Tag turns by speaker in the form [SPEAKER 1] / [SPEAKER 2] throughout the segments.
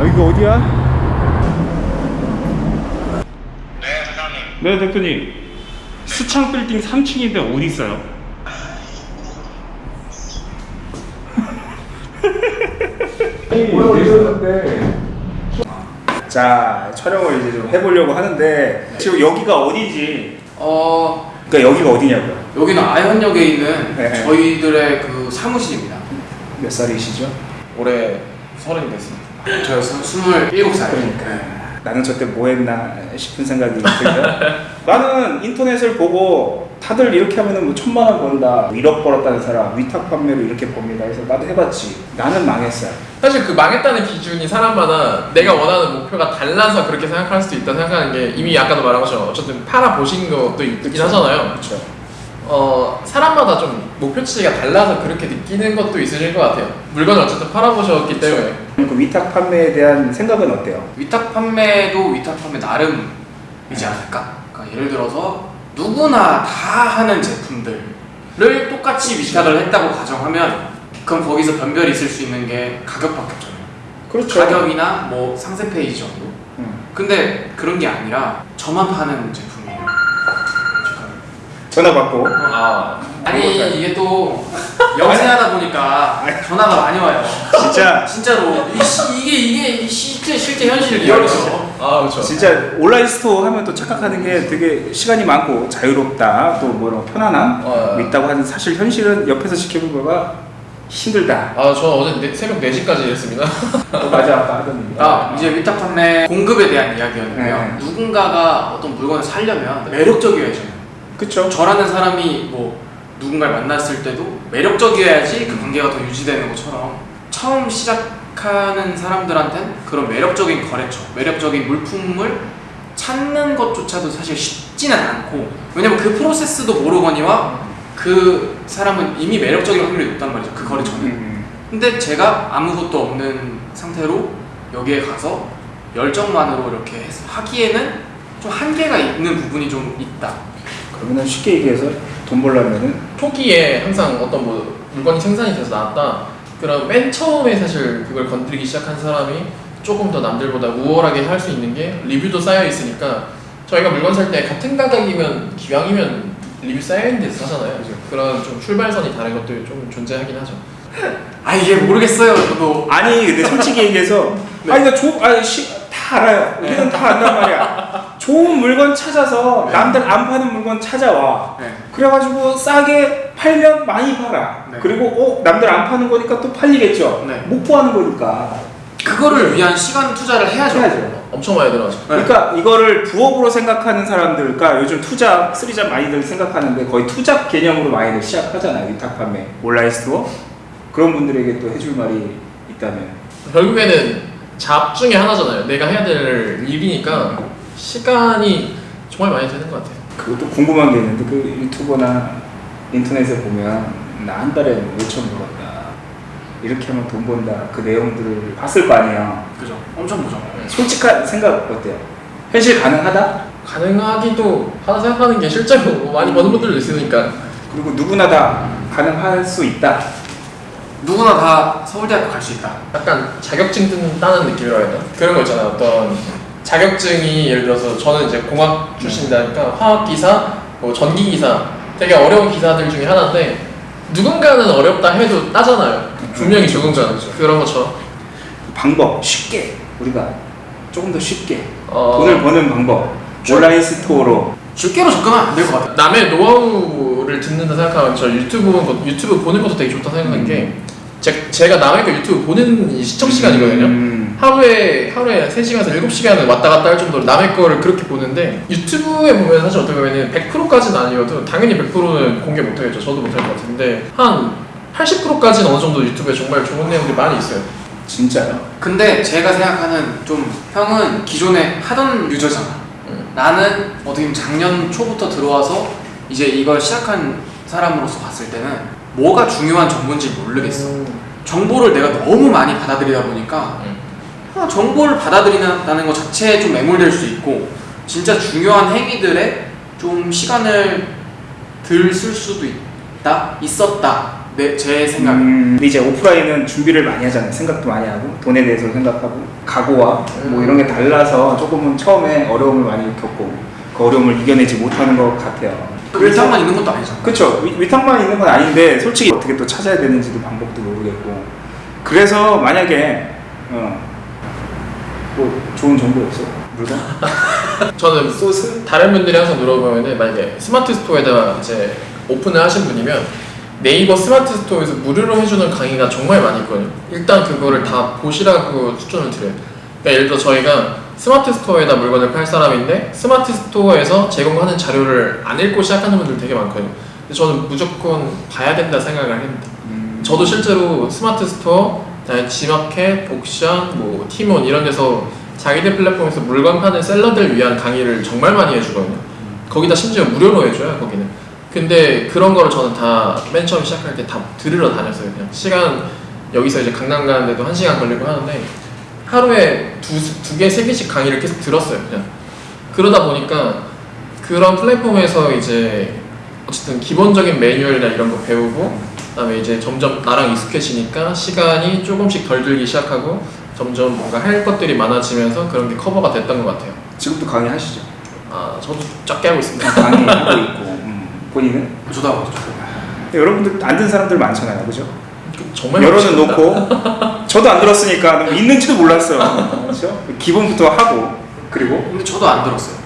[SPEAKER 1] 여기가 어디야?
[SPEAKER 2] 네, 사장님.
[SPEAKER 1] 네 대표님 수창 빌딩 3층인데 어디 있어요? 자 촬영을 이제 좀 해보려고 하는데 지금 여기가 어디지?
[SPEAKER 3] 어
[SPEAKER 1] 그러니까 여기가 어디냐고요?
[SPEAKER 3] 여기는 아현역에 있는
[SPEAKER 1] 네.
[SPEAKER 3] 저희들의 그 사무실입니다.
[SPEAKER 1] 몇 살이시죠?
[SPEAKER 3] 올해 서른이 됐습니다. 저 스물일곱 살.
[SPEAKER 1] 그러니까 나는 저때 뭐 했나 싶은 생각이 들고요. 나는 인터넷을 보고 다들 이렇게 하면은 뭐 천만 원 번다, 1억 벌었다는 사람 위탁 판매로 이렇게 법니다. 그래서 나도 해봤지. 나는 망했어요.
[SPEAKER 4] 사실 그 망했다는 기준이 사람마다 내가 원하는 목표가 달라서 그렇게 생각할 수도 있다 생각하는 게 이미 아까도 말한 것처럼 어쨌든 팔아 보신 것도 있긴
[SPEAKER 1] 그쵸.
[SPEAKER 4] 하잖아요.
[SPEAKER 1] 그렇죠.
[SPEAKER 4] 어 사람마다 좀 목표치가 달라서 그렇게 느끼는 것도 있으실 것 같아요. 물건을 어쨌든 팔아 보셨기 때문에
[SPEAKER 1] 그 위탁 판매에 대한 생각은 어때요?
[SPEAKER 3] 위탁 판매도 위탁 판매 나름이지 않을까? 그러니까 예를 들어서 누구나 다 하는 제품들을 똑같이 위탁을 했다고 가정하면 그럼 거기서 변별이 있을 수 있는 게 가격밖에 없잖아요.
[SPEAKER 1] 그렇죠.
[SPEAKER 3] 가격이나 뭐 상세 페이지 정도.
[SPEAKER 1] 음.
[SPEAKER 3] 근데 그런 게 아니라 저만 파는 제품이에요.
[SPEAKER 1] 전화 받고
[SPEAKER 4] 아
[SPEAKER 3] 아니 이게 또 영세하다 보니까 전화가 많이 와요.
[SPEAKER 1] 진짜
[SPEAKER 3] 진짜로 이 시- 이게 실제 실제 현실 real이죠.
[SPEAKER 4] 아 그렇죠.
[SPEAKER 1] 진짜 온라인 store 하면 또 착각하는 게 되게 시간이 많고 자유롭다 또뭐 편안함
[SPEAKER 4] 어.
[SPEAKER 1] 있다고 하는 사실 현실은 옆에서 지켜본 거가 힘들다.
[SPEAKER 4] 아 저 어제 네- 새벽 4시까지 일했습니다.
[SPEAKER 1] 어, 맞아 아까 하던 얘기.
[SPEAKER 3] 아 이제 위탁 판매 공급에 대한 이야기였는데요.
[SPEAKER 1] 네.
[SPEAKER 3] 누군가가 어떤 물건을 사려면 매력적이어야죠.
[SPEAKER 1] 그쵸?
[SPEAKER 3] 저라는 사람이 뭐 누군가를 만났을 때도 매력적이어야지 그 관계가 더 유지되는 것처럼 처음 시작하는 사람들한텐 그런 매력적인 거래처, 매력적인 물품을 찾는 것조차도 사실 쉽지는 않고 왜냐면 그 프로세스도 모르거니와 그 사람은 이미 매력적인 확률이 높단 말이죠 그 거래처는
[SPEAKER 1] 음.
[SPEAKER 3] 근데 제가 아무것도 없는 상태로 여기에 가서 열정만으로 이렇게 하기에는 좀 한계가 있는 부분이 좀 있다
[SPEAKER 1] 그러면 쉽게 얘기해서 돈 벌려면은?
[SPEAKER 4] 초기에 항상 어떤 뭐 물건이 생산이 돼서 나왔다. 그럼 맨 처음에 사실 그걸 건드리기 시작한 사람이 조금 더 남들보다 우월하게 할 수 있는 게 리뷰도 쌓여 있으니까 저희가 물건 살 때 같은 가격이면 기왕이면 리뷰 쌓여 있는 데서 사잖아요. 그래서 그런 좀 출발선이 다른 것들이 좀 존재하긴 하죠.
[SPEAKER 3] 아 이게 모르겠어요. 저도.
[SPEAKER 1] 아니 근데 솔직히 얘기해서 아니 나 조, 아니 시, 다 알아요. 우리는 다 안단 말이야 좋은 물건 찾아서 남들 안 파는 물건 찾아와
[SPEAKER 3] 네.
[SPEAKER 1] 그래가지고 싸게 팔면 많이 팔아
[SPEAKER 3] 네.
[SPEAKER 1] 그리고 어 남들 안 파는 거니까 또 팔리겠죠
[SPEAKER 3] 네.
[SPEAKER 1] 못 구하는 거니까
[SPEAKER 3] 그거를 위한 시간 투자를 해야죠.
[SPEAKER 1] 해야죠
[SPEAKER 4] 엄청 많이 들어가죠.
[SPEAKER 1] 그러니까 이거를 부업으로 생각하는 사람들, 그러니까 요즘 two job, three job 많이들 생각하는데 거의 two job 개념으로 많이들 시작하잖아요. 위탁 판매, 온라인 store. 그런 분들에게 또 해줄 말이 있다면.
[SPEAKER 4] 결국에는 잡 중에 하나잖아요. 내가 해야 될 일이니까 시간이 정말 많이 드는 것 같아요.
[SPEAKER 1] 그것도 궁금한 게 있는데 그 유튜버나 인터넷에 보면 나 한 달에 몇천 벌었다. 이렇게 하면 돈 번다. 그 내용들을 봤을 거 아니에요.
[SPEAKER 3] 그죠. 엄청 보죠.
[SPEAKER 1] 솔직한 생각 어때요? 현실 가능하다?
[SPEAKER 4] 가능하기도 하다 생각하는 게 실제로 많이 버는 분들도 있으니까
[SPEAKER 1] 그리고 누구나 다 가능할 수 있다.
[SPEAKER 3] 누구나 다 서울대학교 갈 수 있다.
[SPEAKER 4] 약간 자격증 따는 느낌이라 해야 되나? 그런 거 있잖아요. 어떤 자격증이 예를 들어서 저는 이제 공학 출신이니까 화학 기사, 뭐 전기 기사 되게 어려운 기사들 중에 하나인데 누군가는 어렵다 해도 따잖아요. 분명히 적응자는. 그런 것처럼
[SPEAKER 1] 방법 쉽게 우리가 조금 더 쉽게
[SPEAKER 4] 어,
[SPEAKER 1] 돈을 버는 방법 온라인 store로
[SPEAKER 3] 쉽게로 접근하면 안 될 것 같아요.
[SPEAKER 4] 남의 노하우를 듣는다 생각하면 저 유튜브 보는 것, 유튜브 보는 것도 되게 좋다 생각하는 게 제, 제가 남의 거 유튜브 보는 이 시청 시간이거든요.
[SPEAKER 1] 음,
[SPEAKER 4] 하루에 하루에 3시간에서 7시간을 왔다 갔다 할 정도로 남의 거를 그렇게 보는데 유튜브에 보면 사실 어떻게 보면 100%까지는 아니어도 당연히 100%는 공개 못 하겠죠. 저도 못할 것 같은데 한 80%까지는 어느 정도 유튜브에 정말 좋은 내용들이 많이 있어요.
[SPEAKER 1] 진짜요?
[SPEAKER 3] 근데 제가 생각하는 좀 형은 기존에 하던 user잖아.
[SPEAKER 4] 음.
[SPEAKER 3] 나는 어떻게 보면 작년 초부터 들어와서 이제 이걸 시작한 사람으로서 봤을 때는 뭐가 중요한 정보인지 모르겠어. 정보를 내가 너무 많이 받아들이다 보니까
[SPEAKER 4] 음.
[SPEAKER 3] 아, 정보를 받아들이는 것 자체에 좀 매몰될 수 있고 진짜 중요한 행위들에 좀 시간을 들 쓸 수도 있다 있었다 내 제 생각에
[SPEAKER 1] 음, 이제 오프라인은 준비를 많이 하잖아요. 생각도 많이 하고 돈에 대해서 생각하고 각오와 뭐 이런 게 달라서 조금은 처음에 어려움을 많이 겪고 그 어려움을 이겨내지 못하는 것 같아요.
[SPEAKER 3] 위탁만 있는 것도 아니잖아.
[SPEAKER 1] 그렇죠. 위- 위탁만 있는 건 아닌데 솔직히 어떻게 또 찾아야 되는지도 방법도 모르겠고 그래서 만약에 어, 뭐 좋은 정보 없어? 물건?
[SPEAKER 4] 저는
[SPEAKER 1] 소스?
[SPEAKER 4] 다른 분들이 항상 물어보면은 만약에 스마트 스토어에다가 이제 오픈을 하신 분이면 네이버 스마트 스토어에서 무료로 해주는 강의가 정말 많이 있거든요. 일단 그거를 다 보시라고 추천을 드려요. 그러니까 예를 들어 저희가 스마트 스토어에다 물건을 팔 사람인데 스마트 스토어에서 제공하는 자료를 안 읽고 시작하는 분들 되게 많거든요. 저는 무조건 봐야 된다 생각을 합니다.
[SPEAKER 1] 음,
[SPEAKER 4] 저도 실제로 스마트 스토어, 그다음에 지마켓, 옥션, 뭐 티몬 이런 데서 자기들 플랫폼에서 물건 파는 seller들 위한 강의를 정말 많이 해주거든요. 거기다 심지어 무료로 해줘요 거기는. 근데 그런 거를 저는 다 맨 처음 시작할 때 다 들으러 다녔어요. 그냥 시간 여기서 이제 강남 가는데도 한 시간 걸리고 하는데 하루에 두 두 개 세 개씩 강의를 계속 들었어요. 그냥 그러다 보니까 그런 플랫폼에서 이제 어쨌든 기본적인 매뉴얼이나 이런 거 배우고 그다음에 이제 점점 나랑 익숙해지니까 시간이 조금씩 덜 들기 시작하고 점점 뭔가 할 것들이 많아지면서 그런 게 커버가 됐던 것 같아요.
[SPEAKER 1] 지금도 강의 하시죠?
[SPEAKER 4] 아 저도 작게 하고 있습니다.
[SPEAKER 1] 강의 하고 있고 음, 본인은?
[SPEAKER 3] 저도 하고 있죠.
[SPEAKER 1] 여러분들 안 든 사람들 많잖아요, 그죠?
[SPEAKER 4] 정말
[SPEAKER 1] 열어는. 놓고 저도 안 들었으니까 있는지도 몰랐어요. 그렇죠? 기본부터 하고 그리고
[SPEAKER 3] 근데 저도 안 들었어요.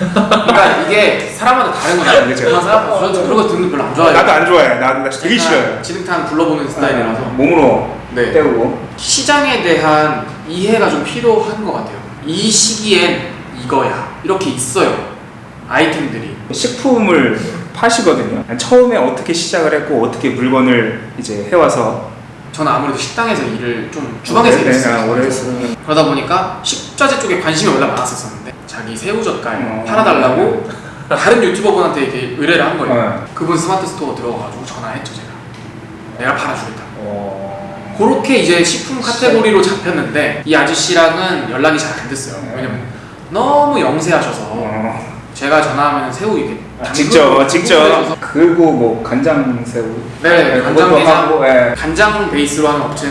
[SPEAKER 3] 그러니까 이게 사람마다 다른 거잖아요.
[SPEAKER 1] 그죠.
[SPEAKER 3] 그런 사람 저는 그런 거 듣는 거 별로 안 좋아해요.
[SPEAKER 1] 나도 안 좋아해. 나도 나 되게 싫어요.
[SPEAKER 3] 지름탄 굴러보는 스타일이라서.
[SPEAKER 1] 몸으로
[SPEAKER 3] 네.
[SPEAKER 1] 때우고.
[SPEAKER 3] 시장에 대한 이해가 좀 필요한 것 같아요. 이 시기엔 이거야. 이렇게 있어요. 아이템들이.
[SPEAKER 1] 식품을 파시거든요. 처음에 어떻게 시작을 했고 어떻게 물건을 이제 해와서
[SPEAKER 3] 저는 아무래도 식당에서 일을 좀 주방에서
[SPEAKER 1] 네,
[SPEAKER 3] 일했어요.
[SPEAKER 1] 네, 오래 했어요.
[SPEAKER 3] 그러다 보니까 식자재 쪽에 관심이 원래 많았었는데 자기 새우젓갈
[SPEAKER 1] 어.
[SPEAKER 3] 팔아달라고 다른 유튜버분한테 이렇게 의뢰를 한 거예요.
[SPEAKER 1] 네.
[SPEAKER 3] 그분 스마트 스토어 들어가가지고 전화했죠 제가. 내가 팔아주겠다.
[SPEAKER 1] 어...
[SPEAKER 3] 그렇게 이제 식품 카테고리로 잡혔는데 이 아저씨랑은 연락이 잘 안 됐어요. 왜냐면 너무 영세하셔서
[SPEAKER 1] 어...
[SPEAKER 3] 제가 전화하면 새우 이렇게
[SPEAKER 1] 아, 직접 직접
[SPEAKER 3] 해줘서
[SPEAKER 1] 그리고 뭐 간장 새우
[SPEAKER 3] 네, 간장
[SPEAKER 1] 그것도
[SPEAKER 3] 게장.
[SPEAKER 1] 하고 예.
[SPEAKER 3] 간장 베이스로 하는 업체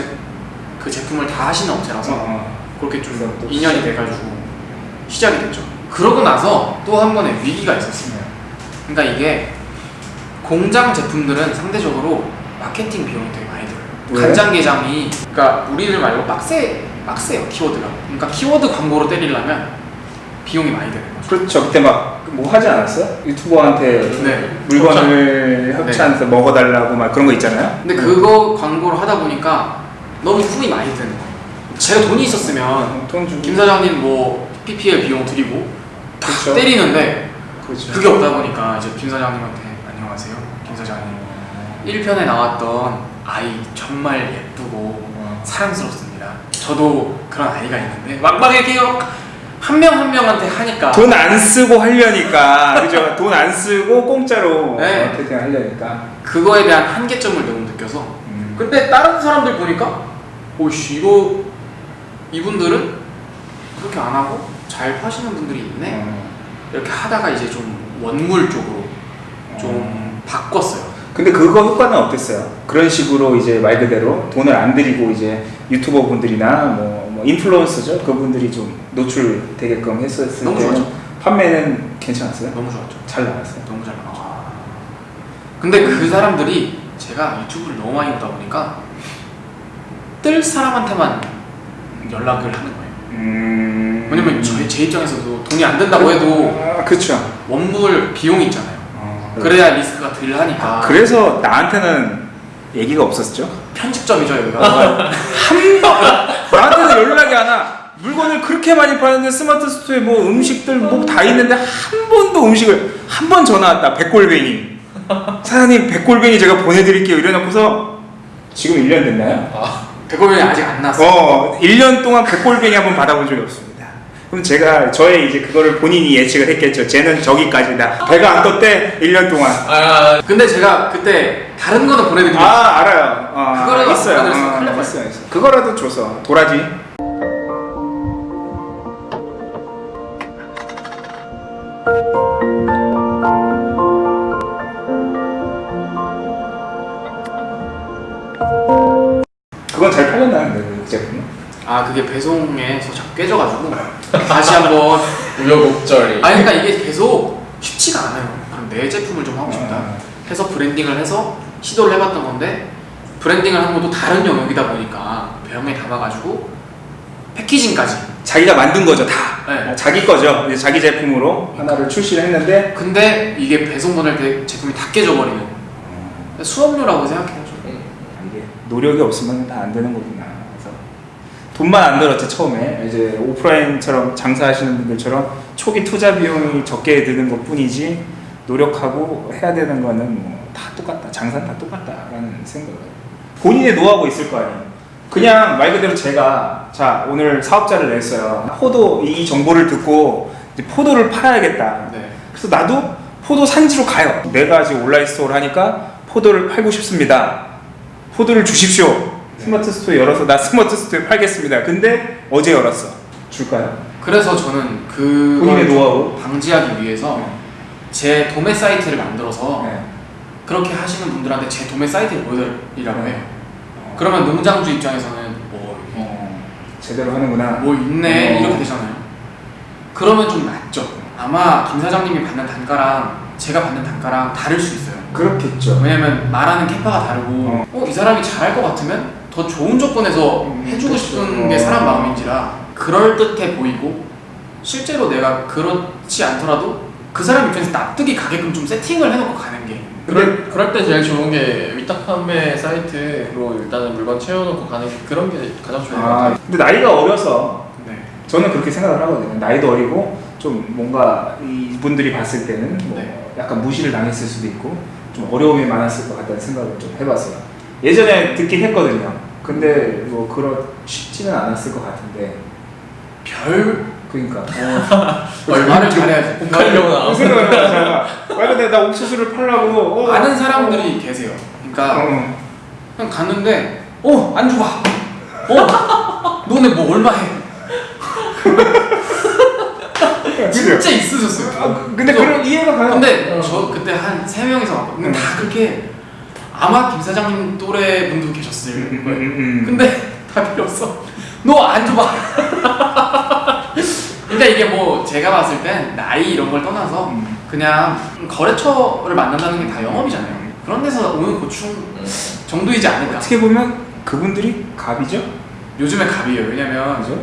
[SPEAKER 3] 그 제품을 다 하시는 업체라서
[SPEAKER 1] 어,
[SPEAKER 3] 그렇게 좀 인연이 돼가지고 시작이 됐죠. 그러고 나서 또 한 번의 위기가 있었어요. 그러니까 이게 공장 제품들은 상대적으로 마케팅 비용이 되게 많이 들어요.
[SPEAKER 1] 왜?
[SPEAKER 3] 간장게장이 그러니까 우리들 말고 빡세 빡세요 키워드가. 그러니까 키워드 광고로 때리려면 비용이 많이 되는 거죠.
[SPEAKER 1] 그렇죠 그때 막 뭐 하지 않았어요? 유튜버한테
[SPEAKER 3] 네.
[SPEAKER 1] 물건을 협찬해서 먹어달라고 막 그런 거 있잖아요.
[SPEAKER 3] 근데 그거 광고를 하다 보니까 너무 품이 많이 드는 거예요. 제가 돈이 있었으면
[SPEAKER 1] 돈 주고
[SPEAKER 3] 김 사장님 뭐 PPL 비용 드리고 다
[SPEAKER 1] 그렇죠.
[SPEAKER 3] 때리는데
[SPEAKER 1] 그렇죠.
[SPEAKER 3] 그게 없다 보니까 이제 김 사장님한테 안녕하세요 김 사장님 1편에 나왔던 아이 정말 예쁘고
[SPEAKER 1] 어.
[SPEAKER 3] 사랑스럽습니다 저도 그런 아이가 있는데 막막 이렇게 한명한 명한테 하니까
[SPEAKER 1] 돈 안 쓰고 하려니까 그죠? 돈 안 쓰고 공짜로
[SPEAKER 3] 네.
[SPEAKER 1] 마케팅 하려니까.
[SPEAKER 3] 그거에 대한 한계점을 너무 느껴서
[SPEAKER 1] 음.
[SPEAKER 3] 근데 다른 사람들 보니까 오씨 이거 이분들은 그렇게 안 하고 잘 파시는 분들이 있네
[SPEAKER 1] 어.
[SPEAKER 3] 이렇게 하다가 이제 좀 원물 쪽으로 좀 바꿨어요
[SPEAKER 1] 근데 그거 효과는 어땠어요? 그런 식으로 이제 말 그대로 돈을 안 들이고 이제 유튜버 분들이나 뭐, 뭐 인플루언서죠 그분들이 좀 노출되게끔 했었을
[SPEAKER 3] 너무
[SPEAKER 1] 때는
[SPEAKER 3] 좋았죠.
[SPEAKER 1] 판매는 괜찮았어요?
[SPEAKER 3] 너무 좋았죠
[SPEAKER 1] 잘 나갔어요.
[SPEAKER 3] 너무 잘 나왔죠 근데 그 사람들이 제가 유튜브를 너무 많이 보다 보니까 뜰 사람한테만 연락을 하는 거예요
[SPEAKER 1] 음.
[SPEAKER 3] 왜냐면 저희 제 입장에서도 돈이 안 된다고 해도
[SPEAKER 1] 아, 그렇죠.
[SPEAKER 3] 원물 비용이 있잖아요
[SPEAKER 1] 어.
[SPEAKER 3] 그래야 리스크가 덜 하니까
[SPEAKER 1] 아, 그래서 나한테는 얘기가 없었죠.
[SPEAKER 3] 편집점이죠 여기가
[SPEAKER 1] 한 번, 나한테는 연락이 안 와. 물건을 그렇게 많이 파는데 스마트 스토어에 뭐 음식들 뭐 다 있는데 한 번도 음식을 한 번 전화 왔다. 백골뱅이. 사장님 백골뱅이 제가 보내드릴게요. 이래놓고서 지금 1년 됐나요?
[SPEAKER 3] 백골뱅이 아직 안 나왔어요
[SPEAKER 1] 어, 1년 동안 백골뱅이 한 번 받아본 적이 없습니다. 그럼 제가 저의 이제 그거를 본인이 예측을 했겠죠. 쟤는 저기까지다. 배가 안 떴대 1년 동안.
[SPEAKER 4] 아,
[SPEAKER 3] 근데 제가 그때 다른 거는 보내드리면
[SPEAKER 1] 아 알아요. 어,
[SPEAKER 3] 그거라도
[SPEAKER 1] 있어요. 어, 있어요. 그거라도 줘서 도라지.
[SPEAKER 3] 아 그게 배송에서 자꾸 깨져가지고 다시 한번
[SPEAKER 4] 우여곡절이.
[SPEAKER 3] 아니 그러니까 이게 계속 쉽지가 않아요. 그럼 내 제품을 좀 하고 싶다.
[SPEAKER 1] 아.
[SPEAKER 3] 해서 브랜딩을 해서 시도를 해봤던 건데 브랜딩을 하는 것도 다른 영역이다 보니까 병에 담아가지고 패키징까지.
[SPEAKER 1] 자기가 만든 거죠 다.
[SPEAKER 3] 네.
[SPEAKER 1] 자기 거죠. 이제 자기 제품으로 하나를 출시를 했는데
[SPEAKER 3] 근데 이게 배송 보낼 때 제품이 다 깨져버리는 수업료라고 생각해야죠.
[SPEAKER 1] 이게 노력이 없으면 다 안 되는 거구나. 돈만 안 들었지 처음에 이제 오프라인처럼 장사하시는 분들처럼 초기 투자 비용이 적게 드는 것 뿐이지 노력하고 해야 되는 거는 뭐 다 똑같다. 장사는 다 똑같다라는 생각을. 본인의 노하우가 있을 거 아니에요. 그냥 말 그대로 제가 자 오늘 사업자를 냈어요. 포도 이 정보를 듣고 포도를 팔아야겠다.
[SPEAKER 3] 네.
[SPEAKER 1] 그래서 나도 포도 산지로 가요. 내가 지금 온라인 store를 하니까 포도를 팔고 싶습니다. 포도를 주십시오. 스마트 스토어 열어서 나 스마트 스토어에 팔겠습니다. 근데 어제 열었어. 줄까요?
[SPEAKER 3] 그래서 저는 그
[SPEAKER 1] 본인의 노하우.
[SPEAKER 3] 방지하기 위해서 제 도매 사이트를 만들어서
[SPEAKER 1] 네.
[SPEAKER 3] 그렇게 하시는 분들한테 제 도매 사이트를 보여드리라고 해요.
[SPEAKER 1] 어,
[SPEAKER 3] 그러면 농장주 입장에서는 뭐,
[SPEAKER 1] 어, 제대로 하는구나.
[SPEAKER 3] 뭐 있네
[SPEAKER 1] 어.
[SPEAKER 3] 이렇게 되잖아요. 그러면 좀 낫죠. 아마 김 사장님이 받는 단가랑 제가 받는 단가랑 다를 수 있어요.
[SPEAKER 1] 그렇겠죠.
[SPEAKER 3] 왜냐면 말하는 캐파가 다르고
[SPEAKER 1] 어.
[SPEAKER 3] 어, 이 사람이 잘할 것 같으면 더 좋은 조건에서
[SPEAKER 1] 음,
[SPEAKER 3] 해주고
[SPEAKER 1] 그렇죠.
[SPEAKER 3] 싶은 게
[SPEAKER 1] 어.
[SPEAKER 3] 사람 마음인지라 그럴듯해 보이고 실제로 내가 그렇지 않더라도 그 사람 입장에서 납득이 가게끔 좀 세팅을 해놓고 가는 게
[SPEAKER 4] 그럴, 그럴 때 제일 좋은 게 위탁 판매 사이트로 일단은 물건 채워놓고 가는 게 그런 게 가장 좋은 것
[SPEAKER 1] 아,
[SPEAKER 4] 같아요.
[SPEAKER 1] 근데 나이가 어려서
[SPEAKER 3] 네.
[SPEAKER 1] 저는 그렇게 생각을 하거든요. 나이도 어리고 좀 뭔가 이분들이 봤을 때는 뭐
[SPEAKER 3] 네.
[SPEAKER 1] 약간 무시를 당했을 수도 있고 좀 어려움이 많았을 것 같다는 생각을 좀 해봤어요. 예전에 듣긴 했거든요. 근데 뭐 그렇 쉽지는 않았을 것 같은데
[SPEAKER 3] 별
[SPEAKER 1] 그러니까
[SPEAKER 3] 얼마를 잘해야지
[SPEAKER 4] 공갈려고 나와.
[SPEAKER 1] 무슨 생각을? 말 근데 나 옥수수를 팔라고 어,
[SPEAKER 3] 아는 사람들이 계세요. 그러니까
[SPEAKER 1] 어,
[SPEAKER 3] 그냥 갔는데 어 안주 봐. 어 너네 뭐 얼마 해? 진짜 있으셨어요.
[SPEAKER 1] 아, 근데
[SPEAKER 3] 저-
[SPEAKER 1] 그런 이해가 가요.
[SPEAKER 3] 근데
[SPEAKER 4] 어.
[SPEAKER 3] 저 그때 한 세 명이서 왔거든요.
[SPEAKER 1] 음.
[SPEAKER 3] 다 그렇게 아마 김 사장님 또래 분도 계셨을
[SPEAKER 1] 음,
[SPEAKER 3] 거예요.
[SPEAKER 1] 음, 음.
[SPEAKER 3] 근데 다 필요 없어. 너 안 줘봐. 그러니까 이게 뭐 제가 봤을 땐 나이 이런 걸 떠나서
[SPEAKER 1] 음.
[SPEAKER 3] 그냥 거래처를 만난다는 게 다 영업이잖아요. 그런 데서 오는 고충 정도이지 않을까.
[SPEAKER 1] 어떻게 보면 그분들이 갑이죠.
[SPEAKER 3] 요즘에 갑이에요. 왜냐면
[SPEAKER 1] 그죠?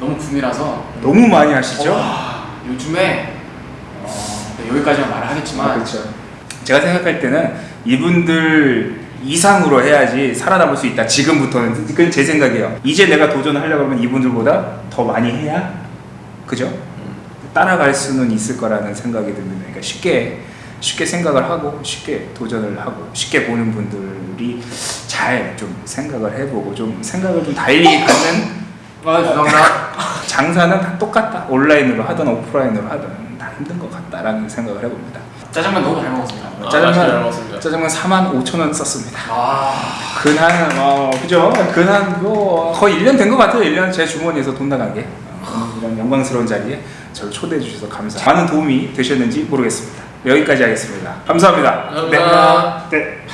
[SPEAKER 3] 너무 붐이라서
[SPEAKER 1] 너무 많이 하시죠.
[SPEAKER 3] 와, 요즘에
[SPEAKER 1] 어.
[SPEAKER 3] 네, 여기까지만 말을 하겠지만
[SPEAKER 1] 아, 그렇죠. 제가 생각할 때는 이분들 이상으로 해야지 살아남을 수 있다. 지금부터는 그건 제 생각이에요. 이제 내가 도전하려고 하면 이분들보다 더 많이 해야 그죠? 따라갈 수는 있을 거라는 생각이 듭니다. 그러니까 쉽게 쉽게 생각을 하고 쉽게 도전을 하고 쉽게 보는 분들이 잘 좀 생각을 해보고 좀 생각을 좀 달리 갖는
[SPEAKER 3] 아 죄송합니다.
[SPEAKER 1] 장사는 다 똑같다. 온라인으로 하든 오프라인으로 하든 다 힘든 것 같다라는 생각을 해봅니다.
[SPEAKER 3] 짜장면 너무 잘 먹었습니다.
[SPEAKER 4] 아,
[SPEAKER 1] 짜장면-. 짜장면 4만 5천 원 썼습니다.
[SPEAKER 3] 아
[SPEAKER 1] 근한 어 그죠? 근한 뭐 거의 1년 된 것 같아요. 1년 제 주머니에서 돈 나가게 어, 이런 영광스러운 자리에 저를 초대해 주셔서 감사. 많은 도움이 되셨는지 모르겠습니다. 여기까지 하겠습니다. 감사합니다.
[SPEAKER 4] 감사합니다.
[SPEAKER 1] 네. 네.